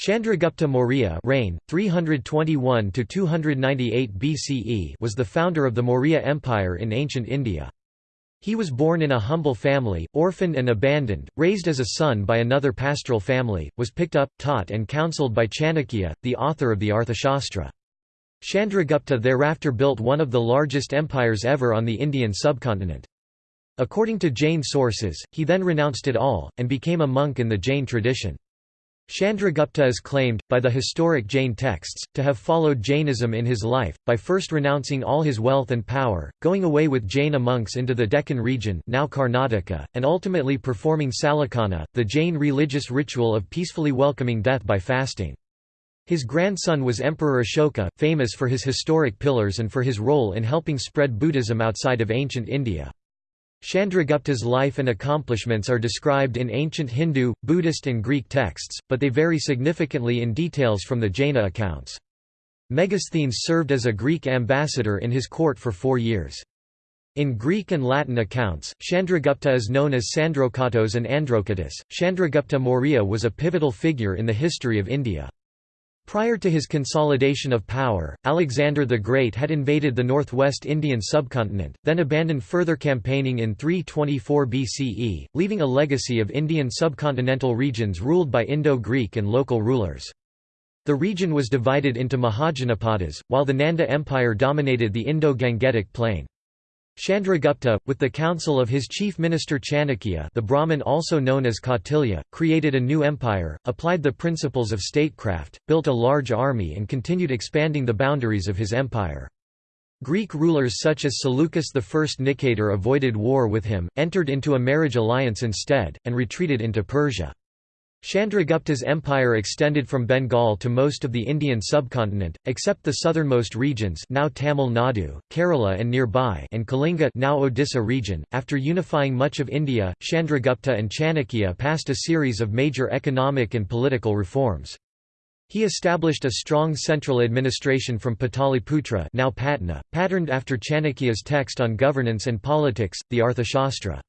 Chandragupta Maurya reign, 321–298 BCE was the founder of the Maurya Empire in ancient India. He was born in a humble family, orphaned and abandoned, raised as a son by another pastoral family, was picked up, taught and counselled by Chanakya, the author of the Arthashastra. Chandragupta thereafter built one of the largest empires ever on the Indian subcontinent. According to Jain sources, he then renounced it all, and became a monk in the Jain tradition. Chandragupta is claimed, by the historic Jain texts, to have followed Jainism in his life, by first renouncing all his wealth and power, going away with Jaina monks into the Deccan region now Karnataka, and ultimately performing Sallekhana, the Jain religious ritual of peacefully welcoming death by fasting. His grandson was Emperor Ashoka, famous for his historic pillars and for his role in helping spread Buddhism outside of ancient India. Chandragupta's life and accomplishments are described in ancient Hindu, Buddhist and Greek texts, but they vary significantly in details from the Jaina accounts. Megasthenes served as a Greek ambassador in his court for four years. In Greek and Latin accounts, Chandragupta is known as Sandrokatos and Androkatus. Chandragupta Maurya was a pivotal figure in the history of India. Prior to his consolidation of power, Alexander the Great had invaded the northwest Indian subcontinent, then abandoned further campaigning in 324 BCE, leaving a legacy of Indian subcontinental regions ruled by Indo-Greek and local rulers. The region was divided into Mahajanapadas, while the Nanda Empire dominated the Indo-Gangetic plain. Chandragupta, with the counsel of his chief minister Chanakya the Brahmin also known as Kautilya, created a new empire, applied the principles of statecraft, built a large army and continued expanding the boundaries of his empire. Greek rulers such as Seleucus I Nicator avoided war with him, entered into a marriage alliance instead, and retreated into Persia. Chandragupta's empire extended from Bengal to most of the Indian subcontinent, except the southernmost regions now Tamil Nadu, Kerala and nearby and Kalinga now Odisha region. After unifying much of India, Chandragupta and Chanakya passed a series of major economic and political reforms. He established a strong central administration from Pataliputra now Patna, patterned after Chanakya's text on governance and politics, the Arthashastra.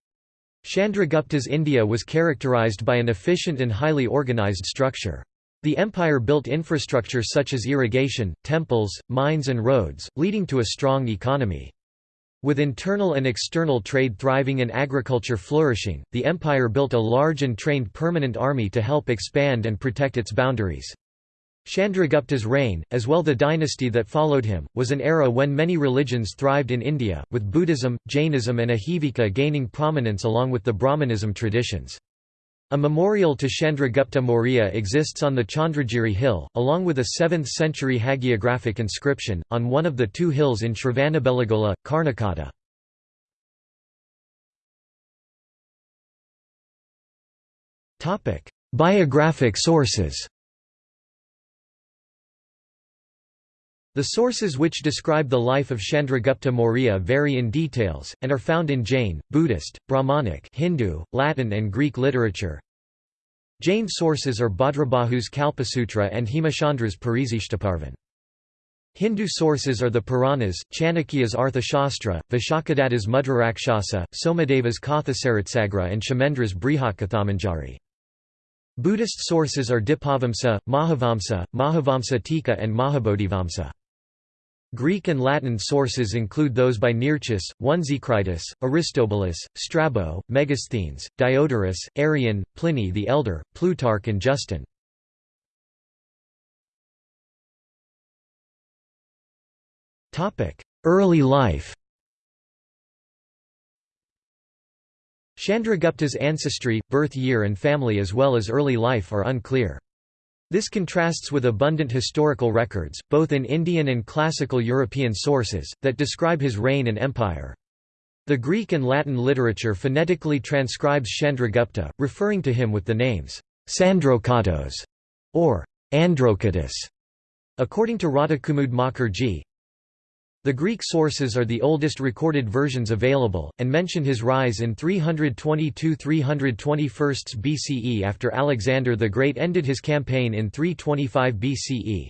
Chandragupta's India was characterized by an efficient and highly organized structure. The empire built infrastructure such as irrigation, temples, mines and roads, leading to a strong economy. With internal and external trade thriving and agriculture flourishing, the empire built a large and trained permanent army to help expand and protect its boundaries. Chandragupta's reign, as well the dynasty that followed him, was an era when many religions thrived in India, with Buddhism, Jainism and Ajivika gaining prominence along with the Brahmanism traditions. A memorial to Chandragupta Maurya exists on the Chandragiri hill, along with a 7th-century hagiographic inscription, on one of the two hills in Shravanabelagola, Karnataka. Biographic sources The sources which describe the life of Chandragupta Maurya vary in details, and are found in Jain, Buddhist, Brahmanic Hindu, Latin and Greek literature. Jain sources are Bhadrabahu's Kalpasutra and Hemachandra's Parishishtaparvan. Hindu sources are the Puranas, Chanakya's Arthashastra, Vishakhadatta's Mudrarakshasa, Somadeva's Kathasaritsagra and Kshemendra's Brihatkathamanjari. Buddhist sources are Dipavamsa, Mahavamsa, Mahavamsa Tika and Mahabodhivamsa. Greek and Latin sources include those by Nearchus, Onesicritus, Aristobulus, Strabo, Megasthenes, Diodorus, Arrian, Pliny the Elder, Plutarch and Justin. Early life Chandragupta's ancestry, birth year and family as well as early life are unclear. This contrasts with abundant historical records, both in Indian and classical European sources, that describe his reign and empire. The Greek and Latin literature phonetically transcribes Chandragupta, referring to him with the names Sandrokatos or Androkatus. According to Radhakumud Mukherjee, the Greek sources are the oldest recorded versions available, and mention his rise in 322–321 BCE after Alexander the Great ended his campaign in 325 BCE.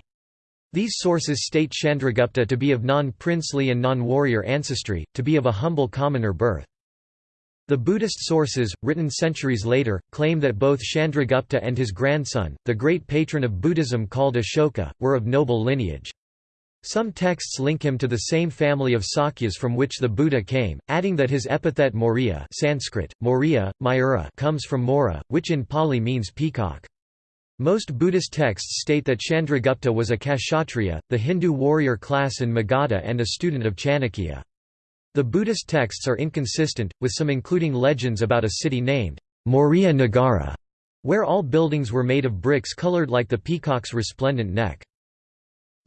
These sources state Chandragupta to be of non-princely and non-warrior ancestry, to be of a humble commoner birth. The Buddhist sources, written centuries later, claim that both Chandragupta and his grandson, the great patron of Buddhism called Ashoka, were of noble lineage. Some texts link him to the same family of Sakyas from which the Buddha came, adding that his epithet Maurya Sanskrit, Maurya, Mayura comes from Mora, which in Pali means peacock. Most Buddhist texts state that Chandragupta was a Kshatriya, the Hindu warrior class in Magadha and a student of Chanakya. The Buddhist texts are inconsistent, with some including legends about a city named Maurya Nagara, where all buildings were made of bricks colored like the peacock's resplendent neck.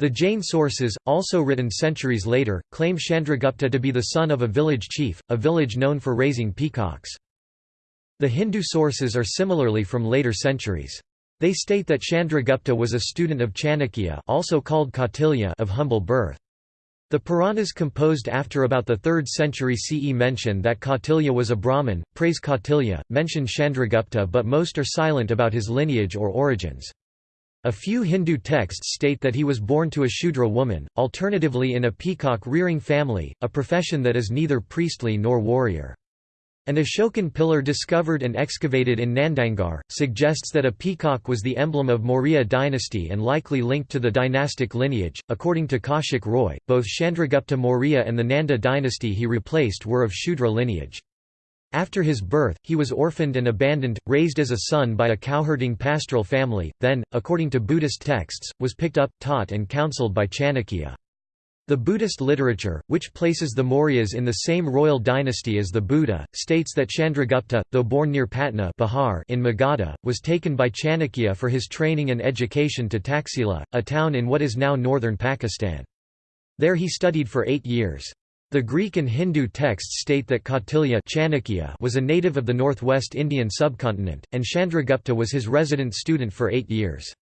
The Jain sources, also written centuries later, claim Chandragupta to be the son of a village chief, a village known for raising peacocks. The Hindu sources are similarly from later centuries. They state that Chandragupta was a student of Chanakya also called Kautilya of humble birth. The Puranas composed after about the 3rd century CE mention that Kautilya was a Brahmin, praise Kautilya, mention Chandragupta but most are silent about his lineage or origins. A few Hindu texts state that he was born to a Shudra woman, alternatively in a peacock-rearing family, a profession that is neither priestly nor warrior. An Ashokan pillar discovered and excavated in Nandangarh, suggests that a peacock was the emblem of Maurya dynasty and likely linked to the dynastic lineage. According to Kaushik Roy, both Chandragupta Maurya and the Nanda dynasty he replaced were of Shudra lineage. After his birth, he was orphaned and abandoned, raised as a son by a cowherding pastoral family, then, according to Buddhist texts, was picked up, taught and counseled by Chanakya. The Buddhist literature, which places the Mauryas in the same royal dynasty as the Buddha, states that Chandragupta, though born near Patna Bihar in Magadha, was taken by Chanakya for his training and education to Taxila, a town in what is now northern Pakistan. There he studied for eight years. The Greek and Hindu texts state that Kautilya Chanakya was a native of the northwest Indian subcontinent, and Chandragupta was his resident student for eight years.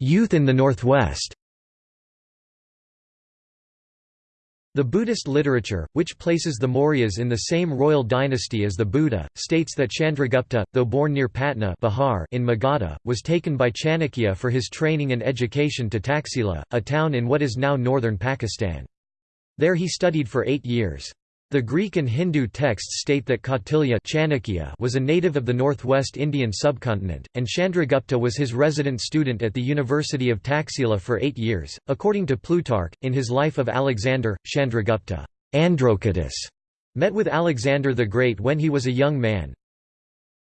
Youth in the Northwest The Buddhist literature, which places the Mauryas in the same royal dynasty as the Buddha, states that Chandragupta, though born near Patna Bihar in Magadha, was taken by Chanakya for his training and education to Taxila, a town in what is now northern Pakistan. There he studied for eight years. The Greek and Hindu texts state that Kautilya Chanakya was a native of the northwest Indian subcontinent, and Chandragupta was his resident student at the University of Taxila for eight years. According to Plutarch, in his Life of Alexander, Chandragupta Androchatus met with Alexander the Great when he was a young man,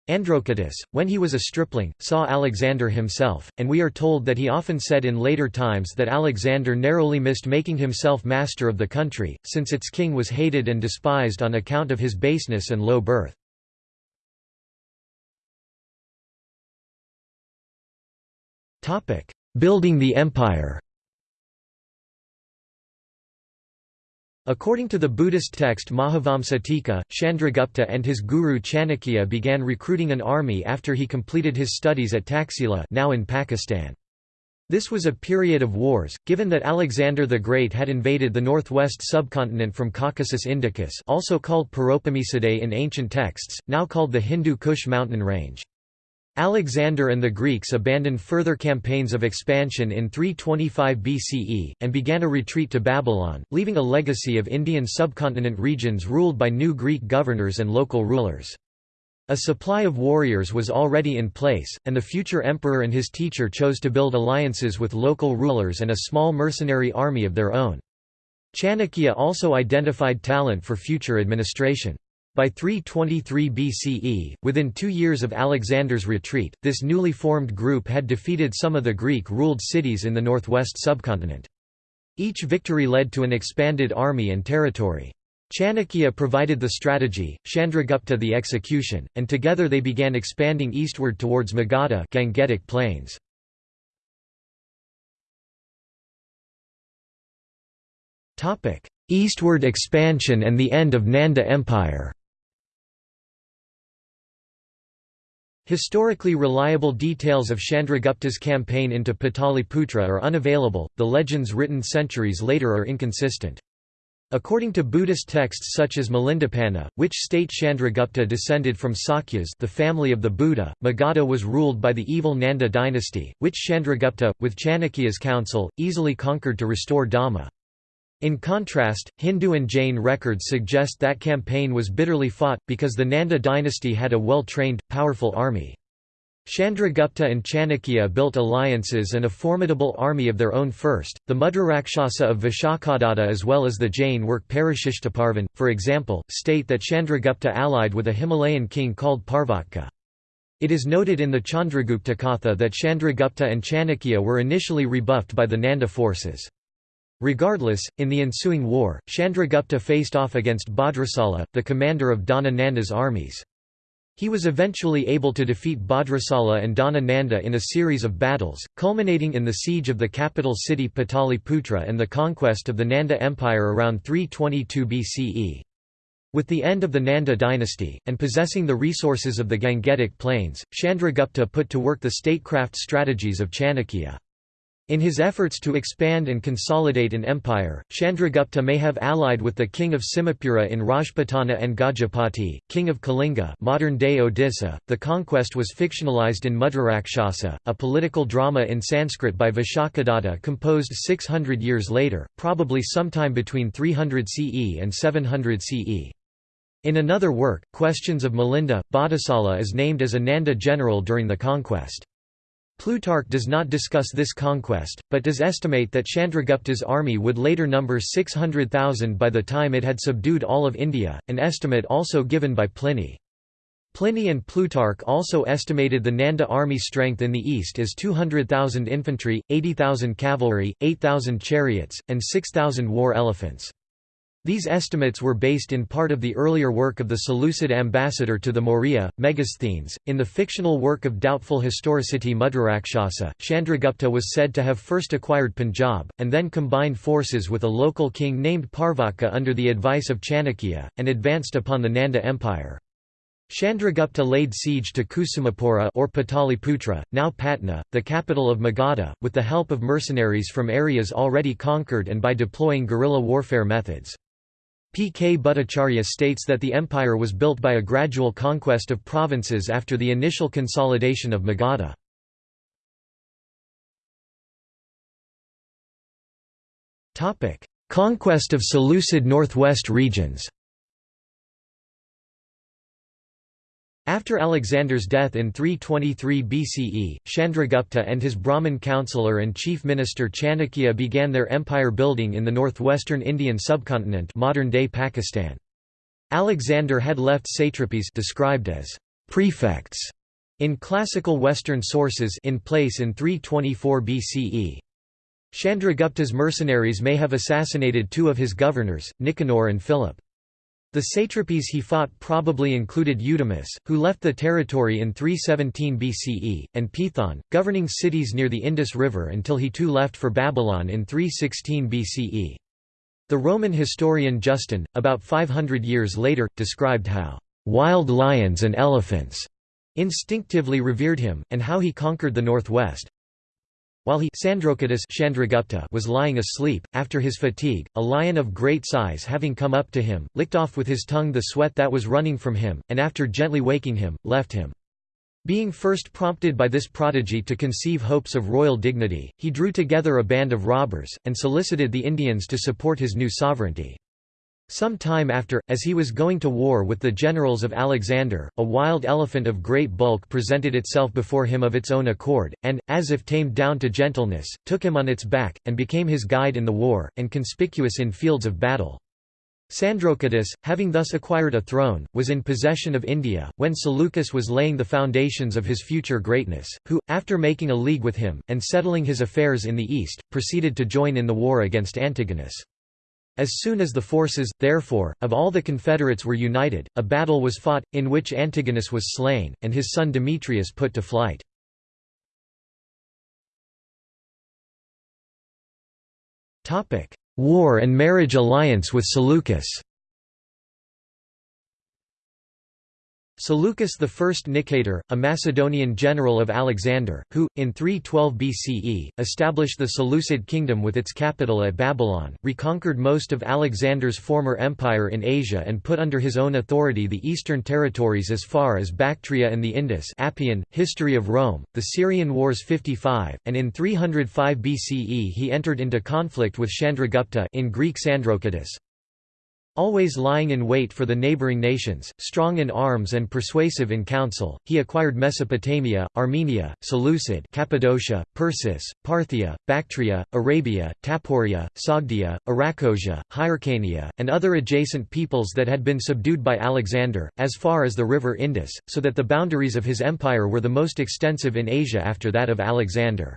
Androchatus, when he was a stripling, saw Alexander himself, and we are told that he often said in later times that Alexander narrowly missed making himself master of the country, since its king was hated and despised on account of his baseness and low birth. Building the empire According to the Buddhist text Mahavamsa Tika, Chandragupta and his guru Chanakya began recruiting an army after he completed his studies at Taxila now in Pakistan. This was a period of wars, given that Alexander the Great had invaded the northwest subcontinent from Caucasus Indicus also called Paropamisadae in ancient texts, now called the Hindu Kush mountain range. Alexander and the Greeks abandoned further campaigns of expansion in 325 BCE, and began a retreat to Babylon, leaving a legacy of Indian subcontinent regions ruled by new Greek governors and local rulers. A supply of warriors was already in place, and the future emperor and his teacher chose to build alliances with local rulers and a small mercenary army of their own. Chanakya also identified talent for future administration. By 323 BCE, within two years of Alexander's retreat, this newly formed group had defeated some of the Greek-ruled cities in the northwest subcontinent. Each victory led to an expanded army and territory. Chanakya provided the strategy, Chandragupta the execution, and together they began expanding eastward towards Magadha Gangetic plains. Eastward expansion and the end of Nanda Empire Historically reliable details of Chandragupta's campaign into Pataliputra are unavailable, the legends written centuries later are inconsistent. According to Buddhist texts such as Milindapanha, which state Chandragupta descended from Sakyas the family of the Buddha, Magadha was ruled by the evil Nanda dynasty, which Chandragupta, with Chanakya's counsel, easily conquered to restore Dhamma. In contrast, Hindu and Jain records suggest that campaign was bitterly fought, because the Nanda dynasty had a well-trained, powerful army. Chandragupta and Chanakya built alliances and a formidable army of their own first. The Mudrarakshasa of Vishakhadatta as well as the Jain work Parishishtaparvan, for example, state that Chandragupta allied with a Himalayan king called Parvatka. It is noted in the Chandragupta Katha that Chandragupta and Chanakya were initially rebuffed by the Nanda forces. Regardless, in the ensuing war, Chandragupta faced off against Bhadrasala, the commander of Dhana Nanda's armies. He was eventually able to defeat Bhadrasala and Dhana Nanda in a series of battles, culminating in the siege of the capital city Pataliputra and the conquest of the Nanda Empire around 322 BCE. With the end of the Nanda dynasty, and possessing the resources of the Gangetic Plains, Chandragupta put to work the statecraft strategies of Chanakya. In his efforts to expand and consolidate an empire, Chandragupta may have allied with the king of Simhapura in Rajputana and Gajapati, king of Kalinga modern-day Odisha. .The conquest was fictionalized in Mudrarakshasa, a political drama in Sanskrit by Vishakhadatta composed 600 years later, probably sometime between 300 CE and 700 CE. In another work, Questions of Milinda, Bhaddasala is named as a Nanda general during the conquest. Plutarch does not discuss this conquest, but does estimate that Chandragupta's army would later number 600,000 by the time it had subdued all of India, an estimate also given by Pliny. Pliny and Plutarch also estimated the Nanda army strength in the east as 200,000 infantry, 80,000 cavalry, 8,000 chariots, and 6,000 war elephants. These estimates were based in part of the earlier work of the Seleucid ambassador to the Maurya, Megasthenes. In the fictional work of doubtful historicity Mudrarakshasa, Chandragupta was said to have first acquired Punjab, and then combined forces with a local king named Parvaka under the advice of Chanakya, and advanced upon the Nanda Empire. Chandragupta laid siege to Kusumapura or Pataliputra, now Patna, the capital of Magadha, with the help of mercenaries from areas already conquered and by deploying guerrilla warfare methods. P. K. Bhattacharya states that the empire was built by a gradual conquest of provinces after the initial consolidation of Magadha. Conquest of Seleucid northwest regions After Alexander's death in 323 BCE, Chandragupta and his Brahmin counselor and chief minister Chanakya began their empire building in the northwestern Indian subcontinent modern-day Pakistan. Alexander had left satrapies described as prefects in classical Western sources in place in 324 BCE. Chandragupta's mercenaries may have assassinated two of his governors, Nicanor and Philip. The satrapies he fought probably included Eudemus, who left the territory in 317 BCE, and Pithon, governing cities near the Indus River until he too left for Babylon in 316 BCE. The Roman historian Justin, about 500 years later, described how, "...wild lions and elephants," instinctively revered him, and how he conquered the northwest, while he Chandragupta was lying asleep, after his fatigue, a lion of great size having come up to him, licked off with his tongue the sweat that was running from him, and after gently waking him, left him. Being first prompted by this prodigy to conceive hopes of royal dignity, he drew together a band of robbers, and solicited the Indians to support his new sovereignty. Some time after, as he was going to war with the generals of Alexander, a wild elephant of great bulk presented itself before him of its own accord, and, as if tamed down to gentleness, took him on its back, and became his guide in the war, and conspicuous in fields of battle. Sandrocottus, having thus acquired a throne, was in possession of India, when Seleucus was laying the foundations of his future greatness, who, after making a league with him, and settling his affairs in the east, proceeded to join in the war against Antigonus. As soon as the forces, therefore, of all the confederates were united, a battle was fought, in which Antigonus was slain, and his son Demetrius put to flight. War and marriage alliance with Seleucus Seleucus I Nicator, a Macedonian general of Alexander, who, in 312 BCE, established the Seleucid kingdom with its capital at Babylon, reconquered most of Alexander's former empire in Asia and put under his own authority the eastern territories as far as Bactria and the Indus Appian, History of Rome, the Syrian Wars 55, and in 305 BCE he entered into conflict with Chandragupta in Greek Always lying in wait for the neighboring nations, strong in arms and persuasive in council, he acquired Mesopotamia, Armenia, Seleucid Cappadocia, Persis, Parthia, Bactria, Arabia, Taporia, Sogdia, Arachosia, Hyrcania, and other adjacent peoples that had been subdued by Alexander, as far as the river Indus, so that the boundaries of his empire were the most extensive in Asia after that of Alexander.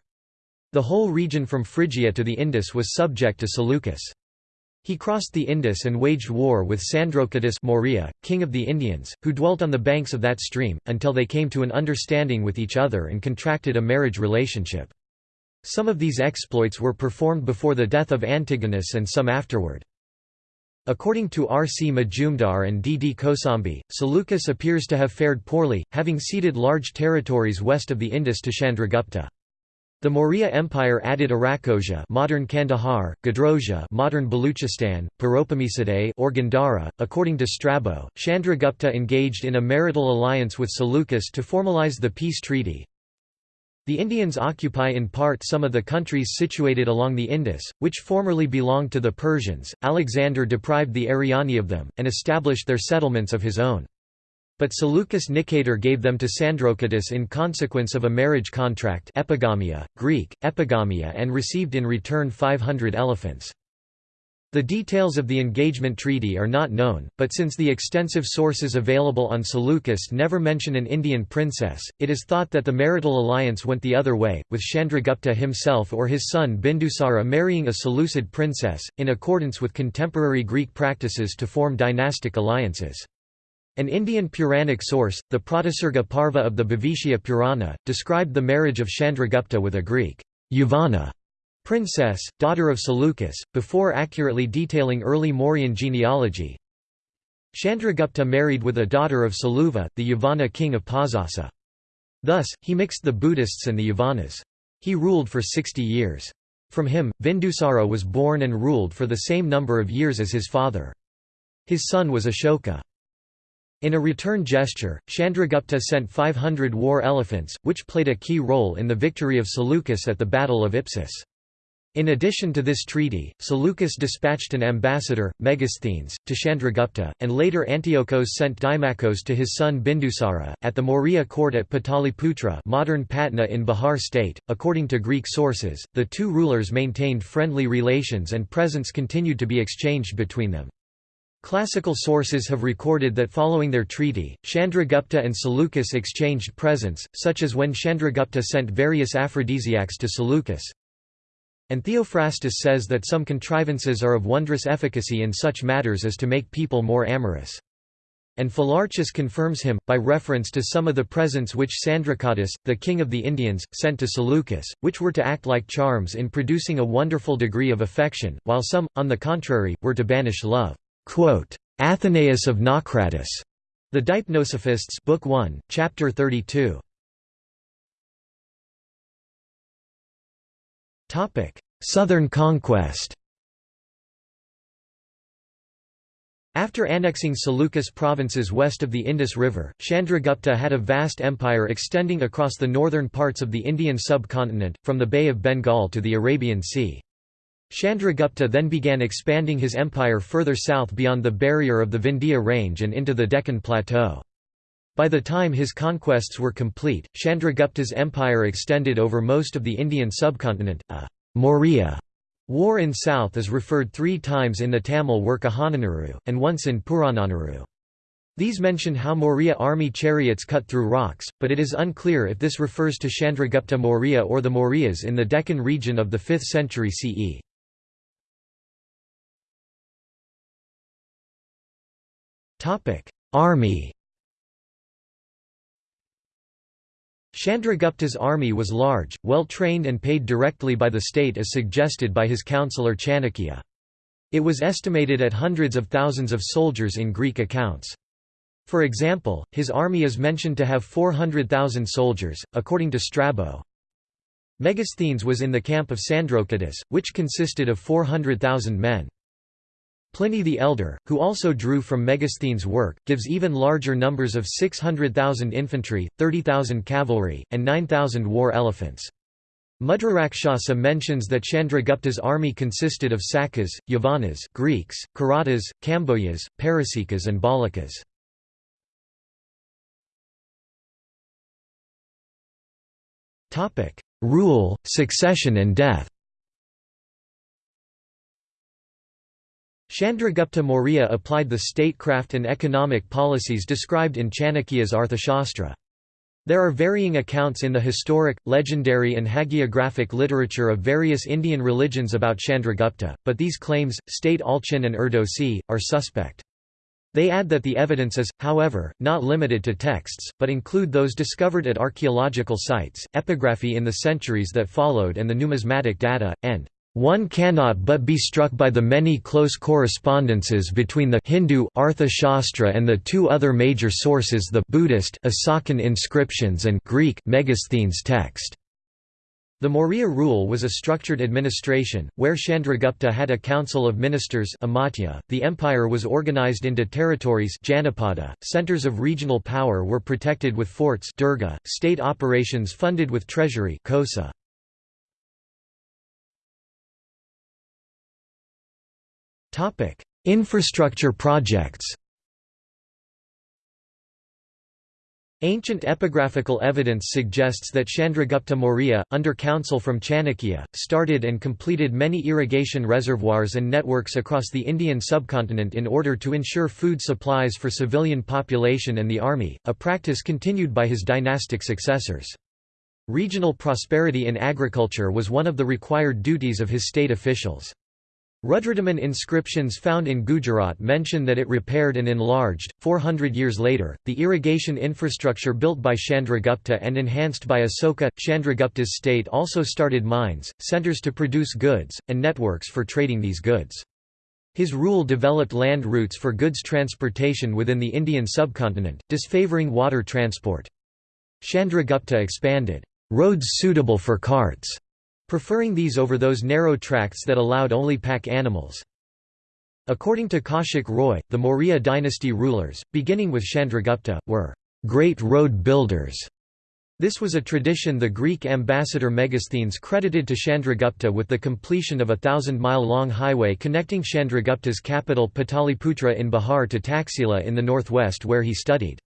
The whole region from Phrygia to the Indus was subject to Seleucus. He crossed the Indus and waged war with Sandrocottus Maurya, king of the Indians, who dwelt on the banks of that stream, until they came to an understanding with each other and contracted a marriage relationship. Some of these exploits were performed before the death of Antigonus and some afterward. According to R. C. Majumdar and D. D. Kosambi, Seleucus appears to have fared poorly, having ceded large territories west of the Indus to Chandragupta. The Maurya Empire added Arachosia, modern Kandahar, Gedrosia, modern Baluchistan, or Gandhara. According to Strabo, Chandragupta engaged in a marital alliance with Seleucus to formalize the peace treaty. The Indians occupy in part some of the countries situated along the Indus, which formerly belonged to the Persians. Alexander deprived the Ariani of them, and established their settlements of his own. But Seleucus Nicator gave them to Sandrocottus in consequence of a marriage contract epigamia, Greek, epigamia and received in return 500 elephants. The details of the engagement treaty are not known, but since the extensive sources available on Seleucus never mention an Indian princess, it is thought that the marital alliance went the other way, with Chandragupta himself or his son Bindusara marrying a Seleucid princess, in accordance with contemporary Greek practices to form dynastic alliances. An Indian Puranic source, the Pratisarga Parva of the Bhavishya Purana, described the marriage of Chandragupta with a Greek Yavana princess, daughter of Seleucus, before accurately detailing early Mauryan genealogy. Chandragupta married with a daughter of Saluva, the Yavana king of Pazasa. Thus, he mixed the Buddhists and the Yavanas. He ruled for 60 years. From him, Vindusara was born and ruled for the same number of years as his father. His son was Ashoka. In a return gesture, Chandragupta sent 500 war elephants, which played a key role in the victory of Seleucus at the Battle of Ipsus. In addition to this treaty, Seleucus dispatched an ambassador, Megasthenes, to Chandragupta, and later Antiochos sent Dimachos to his son Bindusara. At the Maurya court at Pataliputra, modern Patna in Bihar state, according to Greek sources, the two rulers maintained friendly relations and presents continued to be exchanged between them. Classical sources have recorded that following their treaty, Chandragupta and Seleucus exchanged presents, such as when Chandragupta sent various aphrodisiacs to Seleucus. And Theophrastus says that some contrivances are of wondrous efficacy in such matters as to make people more amorous. And Phylarchus confirms him, by reference to some of the presents which Sandracottus, the king of the Indians, sent to Seleucus, which were to act like charms in producing a wonderful degree of affection, while some, on the contrary, were to banish love. Athenaeus of Naucratis, The Deipnosophists Book 1, Chapter 32. Topic: Southern conquest. After annexing Seleucus provinces west of the Indus River, Chandragupta had a vast empire extending across the northern parts of the Indian subcontinent, from the Bay of Bengal to the Arabian Sea. Chandragupta then began expanding his empire further south beyond the barrier of the Vindhya range and into the Deccan Plateau. By the time his conquests were complete, Chandragupta's empire extended over most of the Indian subcontinent. A Maurya war in south is referred three times in the Tamil work Ahananuru, and once in Purananuru. These mention how Maurya army chariots cut through rocks, but it is unclear if this refers to Chandragupta Maurya or the Mauryas in the Deccan region of the 5th century CE. Army Chandragupta's army was large, well trained and paid directly by the state as suggested by his councillor Chanakya. It was estimated at hundreds of thousands of soldiers in Greek accounts. For example, his army is mentioned to have 400,000 soldiers, according to Strabo. Megasthenes was in the camp of Sandrocottus, which consisted of 400,000 men. Pliny the Elder, who also drew from Megasthenes' work, gives even larger numbers of 600,000 infantry, 30,000 cavalry, and 9,000 war elephants. Mudrarakshasa mentions that Chandragupta's army consisted of Sakas, Yavanas Greeks, Karatas, Kambojas, Parasikas and Balakas. Rule, succession and death Chandragupta Maurya applied the statecraft and economic policies described in Chanakya's Arthashastra. There are varying accounts in the historic, legendary and hagiographic literature of various Indian religions about Chandragupta, but these claims, state Allchin and Erdosy, are suspect. They add that the evidence is, however, not limited to texts, but include those discovered at archaeological sites, epigraphy in the centuries that followed and the numismatic data, and one cannot but be struck by the many close correspondences between the Hindu Arthashastra and the two other major sources the Buddhist Asokan inscriptions and Greek Megasthenes text. The Maurya rule was a structured administration, where Chandragupta had a council of ministers amatya. .The empire was organized into territories janapada, centers of regional power were protected with forts durga, state operations funded with treasury kosa. Infrastructure projects Ancient epigraphical evidence suggests that Chandragupta Maurya, under counsel from Chanakya, started and completed many irrigation reservoirs and networks across the Indian subcontinent in order to ensure food supplies for civilian population and the army, a practice continued by his dynastic successors. Regional prosperity in agriculture was one of the required duties of his state officials. Rudradaman inscriptions found in Gujarat mention that it repaired and enlarged. 400 years later, the irrigation infrastructure built by Chandragupta and enhanced by Asoka, Chandragupta's state also started mines, centers to produce goods, and networks for trading these goods. His rule developed land routes for goods transportation within the Indian subcontinent, disfavoring water transport. Chandragupta expanded roads suitable for carts preferring these over those narrow tracts that allowed only pack animals. According to Kaushik Roy, the Maurya dynasty rulers, beginning with Chandragupta, were great road builders. This was a tradition the Greek ambassador Megasthenes credited to Chandragupta with the completion of a thousand-mile-long highway connecting Chandragupta's capital Pataliputra in Bihar to Taxila in the northwest where he studied.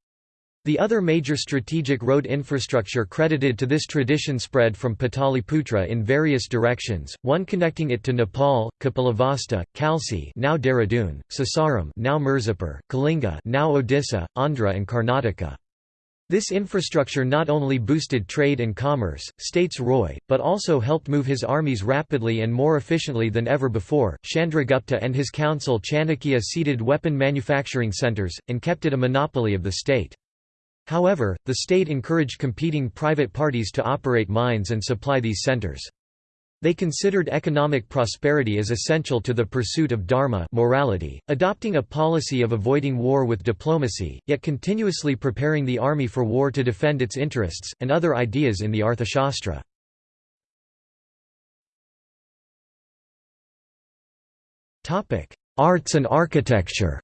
The other major strategic road infrastructure credited to this tradition spread from Pataliputra in various directions, one connecting it to Nepal, Kapilavastu, Kalsi now Dehradun, Sasaram now Mirzapur, Kalinga now Odisha, Andhra and Karnataka. This infrastructure not only boosted trade and commerce, states Roy, but also helped move his armies rapidly and more efficiently than ever before. Chandragupta and his council Chanakya seeded weapon manufacturing centers, and kept it a monopoly of the state. However, the state encouraged competing private parties to operate mines and supply these centers. They considered economic prosperity as essential to the pursuit of dharma morality, adopting a policy of avoiding war with diplomacy, yet continuously preparing the army for war to defend its interests, and other ideas in the Arthashastra. Arts and architecture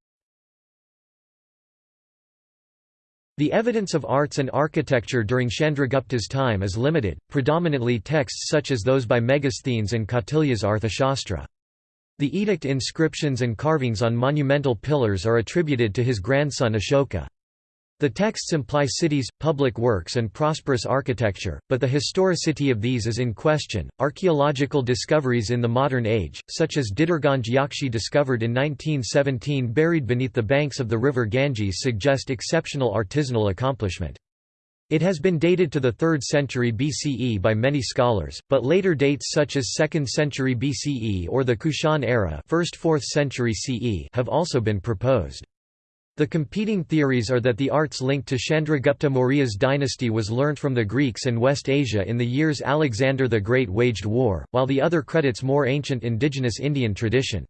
The evidence of arts and architecture during Chandragupta's time is limited, predominantly texts such as those by Megasthenes and Kautilya's Arthashastra. The edict inscriptions and carvings on monumental pillars are attributed to his grandson Ashoka. The texts imply cities, public works, and prosperous architecture, but the historicity of these is in question. Archaeological discoveries in the modern age, such as Didarganj Yakshi discovered in 1917 buried beneath the banks of the river Ganges, suggest exceptional artisanal accomplishment. It has been dated to the 3rd century BCE by many scholars, but later dates such as 2nd century BCE or the Kushan era 1st–4th century CE have also been proposed. The competing theories are that the arts linked to Chandragupta Maurya's dynasty was learnt from the Greeks and West Asia in the years Alexander the Great waged war, while the other credits more ancient indigenous Indian tradition.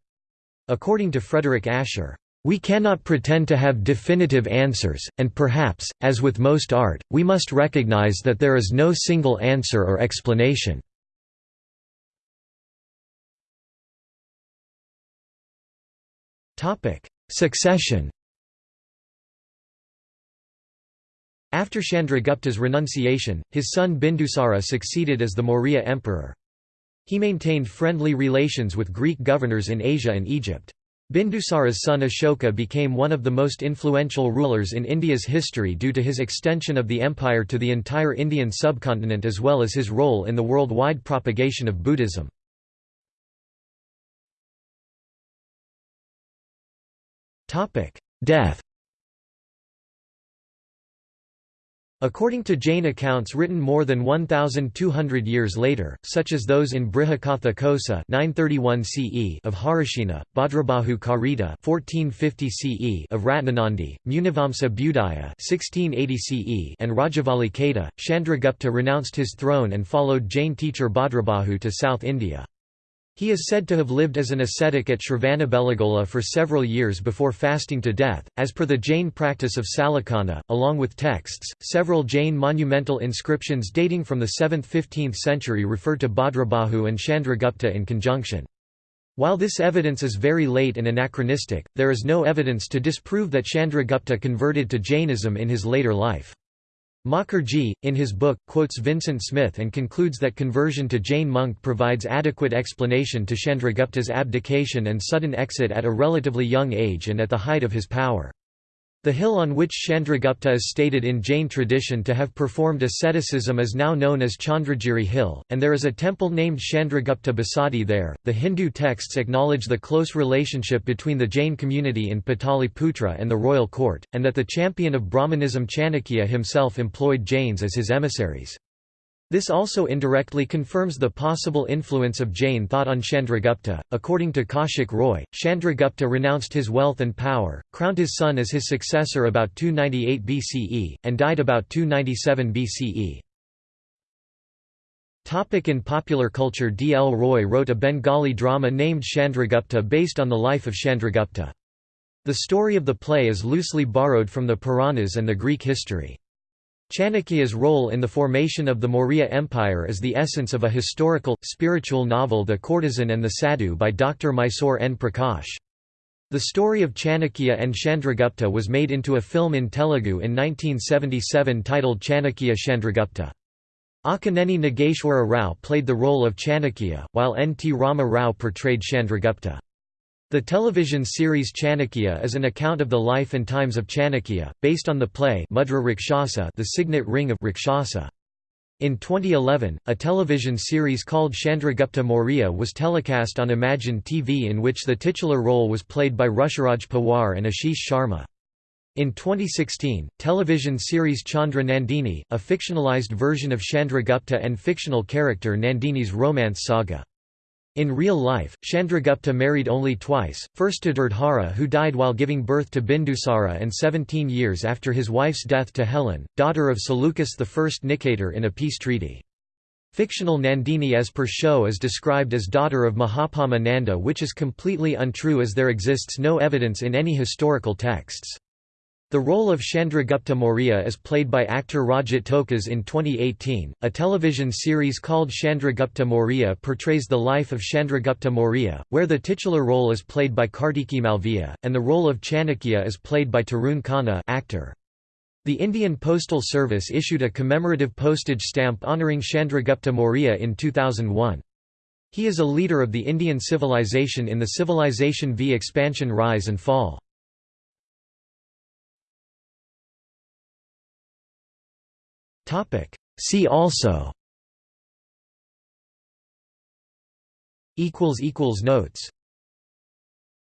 According to Frederick Asher, We cannot pretend to have definitive answers, and perhaps, as with most art, we must recognize that there is no single answer or explanation. Succession After Chandragupta's renunciation, his son Bindusara succeeded as the Maurya emperor. He maintained friendly relations with Greek governors in Asia and Egypt. Bindusara's son Ashoka became one of the most influential rulers in India's history due to his extension of the empire to the entire Indian subcontinent as well as his role in the worldwide propagation of Buddhism. Death According to Jain accounts written more than 1,200 years later, such as those in Brihakatha Kosa 931 CE of Harisena, Bhadrabahu Karita 1450 CE of Ratnanandi, Munivamsa Budaya 1680 CE and Rajavali Keta, Chandragupta renounced his throne and followed Jain teacher Bhadrabahu to South India. He is said to have lived as an ascetic at Shravanabelagola for several years before fasting to death, as per the Jain practice of Sallekhana, along with texts. Several Jain monumental inscriptions dating from the 7th–15th century refer to Bhadrabahu and Chandragupta in conjunction. While this evidence is very late and anachronistic, there is no evidence to disprove that Chandragupta converted to Jainism in his later life. Mukherjee, in his book, quotes Vincent Smith and concludes that conversion to Jain monk provides adequate explanation to Chandragupta's abdication and sudden exit at a relatively young age and at the height of his power. The hill on which Chandragupta is stated in Jain tradition to have performed asceticism is now known as Chandragiri Hill, and there is a temple named Chandragupta Basadi there. The Hindu texts acknowledge the close relationship between the Jain community in Pataliputra and the royal court, and that the champion of Brahmanism Chanakya himself employed Jains as his emissaries. This also indirectly confirms the possible influence of Jain thought on Chandragupta. According to Kaushik Roy, Chandragupta renounced his wealth and power, crowned his son as his successor about 298 BCE, and died about 297 BCE. Topic in popular culture D. L. Roy wrote a Bengali drama named Chandragupta based on the life of Chandragupta. The story of the play is loosely borrowed from the Puranas and the Greek history. Chanakya's role in the formation of the Maurya Empire is the essence of a historical, spiritual novel The Courtesan and the Sadhu by Dr. Mysore N. Prakash. The story of Chanakya and Chandragupta was made into a film in Telugu in 1977 titled Chanakya Chandragupta. Akkineni Nageshwara Rao played the role of Chanakya, while N. T. Rama Rao portrayed Chandragupta. The television series Chanakya is an account of the life and times of Chanakya, based on the play Mudra Rakshasa the Signet Ring of Rakshasa. In 2011, a television series called Chandragupta Maurya was telecast on Imagine TV in which the titular role was played by Rushiraj Pawar and Ashish Sharma. In 2016, television series Chandra Nandini, a fictionalized version of Chandragupta and fictional character Nandini's romance saga. In real life, Chandragupta married only twice, first to Durdhara who died while giving birth to Bindusara and 17 years after his wife's death to Helen, daughter of Seleucus I Nicator in a peace treaty. Fictional Nandini as per show is described as daughter of Mahapadma Nanda which is completely untrue as there exists no evidence in any historical texts. The role of Chandragupta Maurya is played by actor Rajat Tokas in 2018. A television series called Chandragupta Maurya portrays the life of Chandragupta Maurya, where the titular role is played by Kartikey Malviya, and the role of Chanakya is played by Tarun Khanna actor. The Indian Postal Service issued a commemorative postage stamp honouring Chandragupta Maurya in 2001. He is a leader of the Indian civilization in the Civilization V expansion rise and fall. Topic. See also. Equals equals notes.